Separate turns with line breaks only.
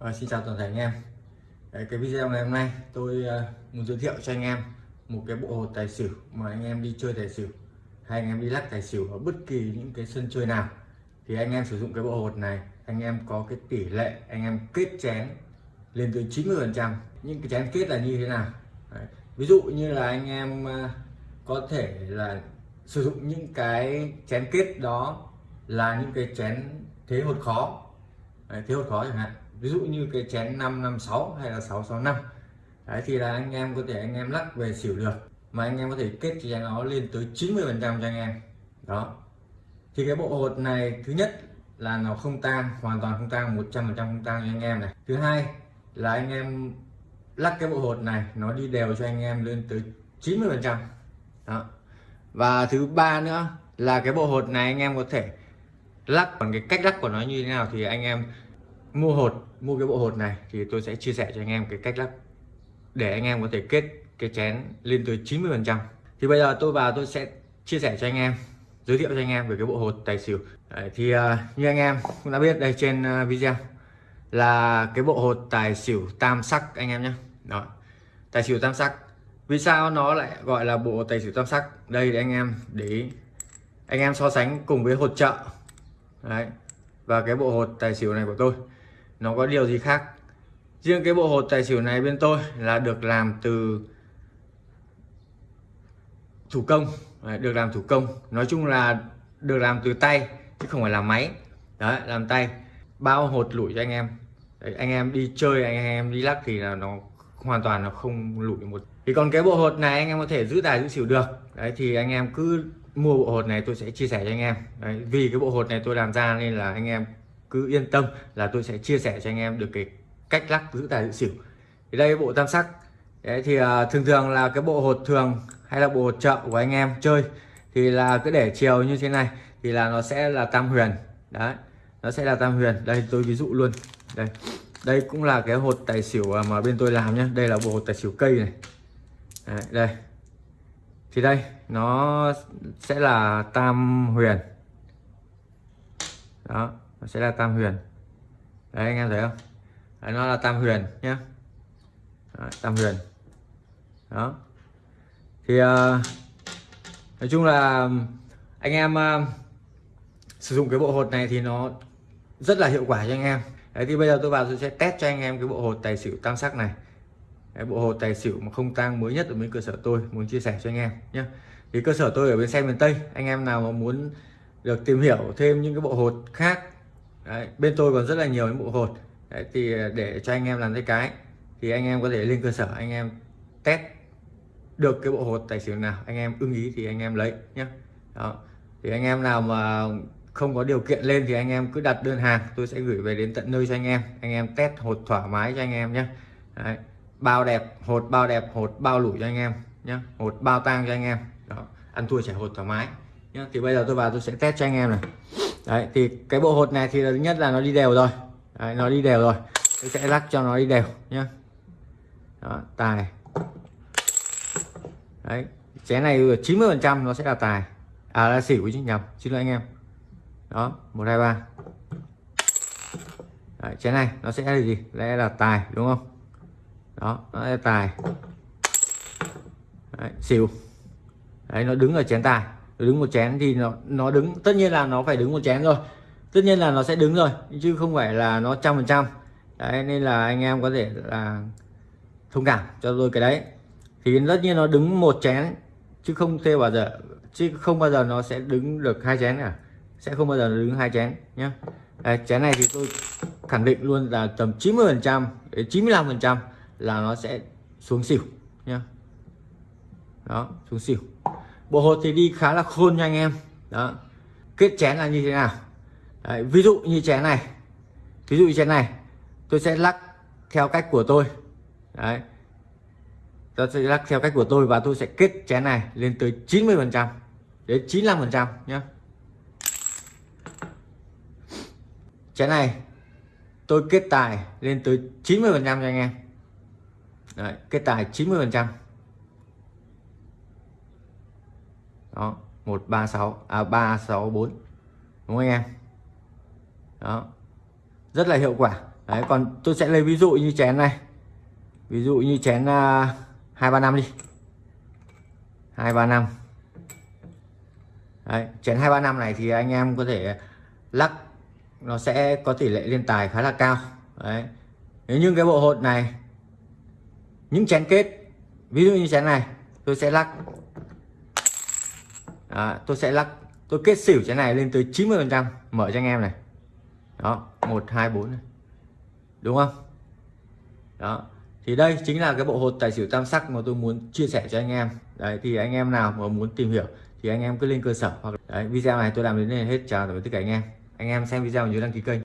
À, xin chào toàn thể anh em. Đấy, cái video ngày hôm nay tôi uh, muốn giới thiệu cho anh em một cái bộ hột tài xỉu mà anh em đi chơi tài xỉu hay anh em đi lắc tài xỉu ở bất kỳ những cái sân chơi nào. Thì anh em sử dụng cái bộ hột này anh em có cái tỷ lệ anh em kết chén lên tới 90 phần trăm. Những cái chén kết là như thế nào? Đấy. ví dụ như là anh em uh, có thể là sử dụng những cái chén kết đó là những cái chén thế hột khó. Đấy, thế hột khó chẳng hạn ví dụ như cái chén 556 hay là 665 đấy, thì là anh em có thể anh em lắc về xỉu được. Mà anh em có thể kết chén nó lên tới 90 phần trăm cho anh em. Đó. Thì cái bộ hột này, thứ nhất là nó không tang, hoàn toàn không tang 100 phần trăm không tang cho anh em này. Thứ hai là anh em lắc cái bộ hột này, nó đi đều cho anh em lên tới 90 phần trăm. Và thứ ba nữa là cái bộ hột này anh em có thể lắc còn cái cách lắc của nó như thế nào thì anh em mua hột mua cái bộ hột này thì tôi sẽ chia sẻ cho anh em cái cách lắp để anh em có thể kết cái chén lên tới 90 phần trăm. Thì bây giờ tôi vào tôi sẽ chia sẻ cho anh em giới thiệu cho anh em về cái bộ hột tài xỉu. Đấy, thì uh, như anh em cũng đã biết đây trên uh, video là cái bộ hột tài xỉu tam sắc anh em nhé. Đó tài xỉu tam sắc. Vì sao nó lại gọi là bộ tài xỉu tam sắc? Đây để anh em để anh em so sánh cùng với hột chợ. Đấy. và cái bộ hột tài xỉu này của tôi nó có điều gì khác? Riêng cái bộ hột tài xỉu này bên tôi là được làm từ thủ công. Đấy, được làm thủ công. Nói chung là được làm từ tay chứ không phải là máy. Đấy làm tay. Bao hột lủi cho anh em. Đấy, anh em đi chơi anh em đi lắc thì là nó hoàn toàn nó không lủi một. Thì còn cái bộ hột này anh em có thể giữ tài giữ xỉu được. Đấy thì anh em cứ mua bộ hột này tôi sẽ chia sẻ cho anh em. Đấy, vì cái bộ hột này tôi làm ra nên là anh em cứ yên tâm là tôi sẽ chia sẻ cho anh em được cái cách lắc giữ tài giữ xỉu. Thì đây bộ tam sắc. Đấy thì uh, thường thường là cái bộ hột thường hay là bộ hột chợ của anh em chơi thì là cứ để chiều như thế này thì là nó sẽ là tam huyền. Đấy nó sẽ là tam huyền. Đây tôi ví dụ luôn. Đây đây cũng là cái hột tài xỉu à, mà bên tôi làm nhé đây là bộ hột tài xỉu cây này. Đấy, đây. Thì đây nó sẽ là tam huyền. Đó nó sẽ là tam huyền. Đấy anh em thấy không? Đấy, nó là tam huyền nhé đấy, tam huyền. Đó. Thì uh, nói chung là anh em uh, sử dụng cái bộ hột này thì nó rất là hiệu quả cho anh em. Đấy thì bây giờ tôi vào tôi sẽ test cho anh em cái bộ hột tài xỉu tam sắc này. Cái bộ hột tài xỉu mà không tang mới nhất ở bên cơ sở tôi muốn chia sẻ cho anh em nhé thì cơ sở tôi ở bên xe miền Tây anh em nào mà muốn được tìm hiểu thêm những cái bộ hột khác Đấy, bên tôi còn rất là nhiều những bộ hột Đấy, thì để cho anh em làm cái cái thì anh em có thể lên cơ sở anh em test được cái bộ hột tài xỉu nào anh em ưng ý thì anh em lấy nhé đó thì anh em nào mà không có điều kiện lên thì anh em cứ đặt đơn hàng tôi sẽ gửi về đến tận nơi cho anh em anh em test hột thoải mái cho anh em nhé Đấy, bao đẹp hột bao đẹp hột bao lủi cho anh em nhé hột bao tang cho anh em đó ăn thua chảy hột thoải mái nhé thì bây giờ tôi vào tôi sẽ test cho anh em này đấy thì cái bộ hột này thì thứ nhất là nó đi đều rồi. Đấy, nó đi đều rồi. Tôi sẽ lắc cho nó đi đều nhé đó, tài. Đấy chén này ừ, 90 phần trăm nó sẽ là tài. À là xỉu chứ nhầm xin lỗi anh em. Đó một hai ba. Đấy, chén này nó sẽ là gì? Lẽ là tài đúng không? Đó nó là tài. Đấy, xỉu. Đấy nó đứng ở chén tài đứng một chén thì nó nó đứng tất nhiên là nó phải đứng một chén rồi. Tất nhiên là nó sẽ đứng rồi chứ không phải là nó trăm phần trăm. Đấy nên là anh em có thể là thông cảm cho tôi cái đấy. Thì tất nhiên nó đứng một chén chứ không thể bao giờ chứ không bao giờ nó sẽ đứng được hai chén cả. Sẽ không bao giờ đứng hai chén nhé Đấy, chén này thì tôi khẳng định luôn là tầm 90 phần trăm 95 phần trăm là nó sẽ xuống xỉu nhá. Đó xuống xỉu bộ hột thì đi khá là khôn nha anh em. Đó. Kết chén là như thế nào? Đấy, ví dụ như chén này. Ví dụ như chén này tôi sẽ lắc theo cách của tôi. Đấy. Tôi sẽ lắc theo cách của tôi và tôi sẽ kết chén này lên tới 90 phần trăm đến 95 phần trăm nhé chén này tôi kết tài lên tới 90 phần trăm cho anh em. Đấy, kết tài 90 phần trăm. Đó 136 à 364 đúng không anh em? Đó. Rất là hiệu quả. Đấy còn tôi sẽ lấy ví dụ như chén này. Ví dụ như chén à, hai ba năm đi. Hai ba năm. Đấy, chén 235 này thì anh em có thể lắc. Nó sẽ có tỷ lệ liên tài khá là cao. Đấy. Nếu như cái bộ hột này những chén kết ví dụ như chén này tôi sẽ lắc à, tôi sẽ lắc tôi kết xỉu cái này lên tới 90 phần trăm mở cho anh em này. Đó một hai bốn đúng không? Đó thì đây chính là cái bộ hột tài xỉu tam sắc mà tôi muốn chia sẻ cho anh em. Đấy thì anh em nào mà muốn tìm hiểu thì anh em cứ lên cơ sở hoặc đấy, video này tôi làm đến đây là hết chào tạm biệt tất cả anh em. Anh em xem video nhớ đăng ký kênh.